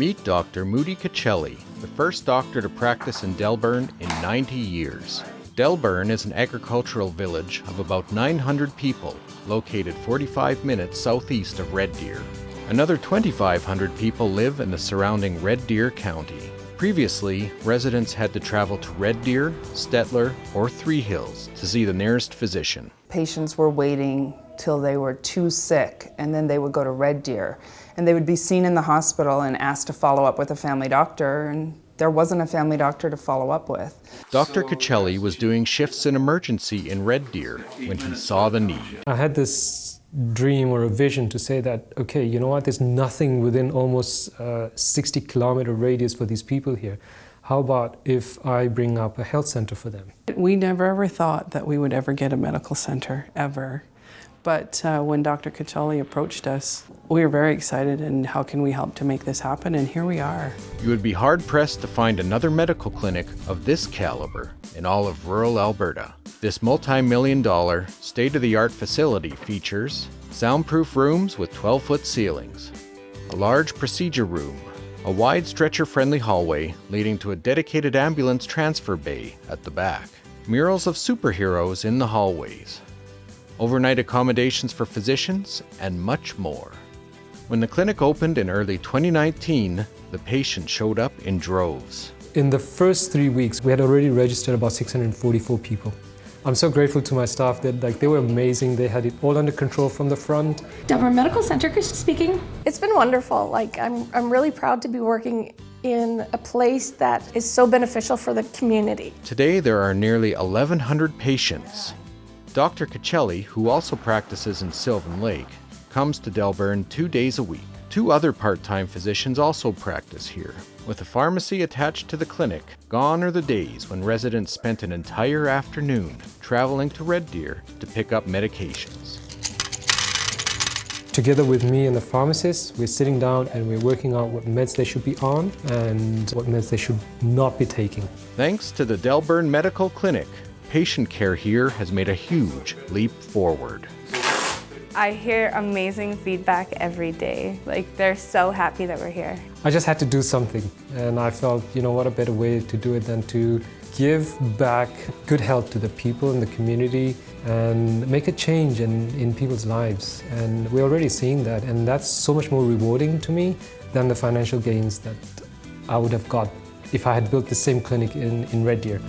Meet Dr. Moody Cacelli, the first doctor to practice in Delburne in 90 years. Delburne is an agricultural village of about 900 people, located 45 minutes southeast of Red Deer. Another 2,500 people live in the surrounding Red Deer County. Previously, residents had to travel to Red Deer, Stettler, or Three Hills to see the nearest physician. Patients were waiting till they were too sick and then they would go to Red Deer and they would be seen in the hospital and asked to follow up with a family doctor and there wasn't a family doctor to follow up with. Dr. Cacelli was doing shifts in emergency in Red Deer when he saw the need. I had this dream or a vision to say that, okay, you know what, there's nothing within almost uh, 60 kilometer radius for these people here. How about if I bring up a health center for them? We never ever thought that we would ever get a medical center, ever. But uh, when Dr. Cacelli approached us, we were very excited and how can we help to make this happen? And here we are. You would be hard pressed to find another medical clinic of this caliber in all of rural Alberta. This multi million dollar, state of the art facility features soundproof rooms with 12 foot ceilings, a large procedure room, a wide stretcher friendly hallway leading to a dedicated ambulance transfer bay at the back, murals of superheroes in the hallways, overnight accommodations for physicians, and much more. When the clinic opened in early 2019, the patients showed up in droves. In the first three weeks, we had already registered about 644 people. I'm so grateful to my staff that like they were amazing. They had it all under control from the front. Delburne Medical Center, Krista speaking. It's been wonderful. Like I'm, I'm really proud to be working in a place that is so beneficial for the community. Today there are nearly 1,100 patients. Dr. Cacelli, who also practices in Sylvan Lake, comes to Delburne two days a week. Two other part-time physicians also practice here. With a pharmacy attached to the clinic, gone are the days when residents spent an entire afternoon traveling to Red Deer to pick up medications. Together with me and the pharmacist, we're sitting down and we're working out what meds they should be on and what meds they should not be taking. Thanks to the Delburne Medical Clinic, patient care here has made a huge leap forward. I hear amazing feedback every day. Like, they're so happy that we're here. I just had to do something, and I felt, you know, what a better way to do it than to give back good health to the people in the community and make a change in, in people's lives. And we're already seeing that, and that's so much more rewarding to me than the financial gains that I would have got if I had built the same clinic in, in Red Deer.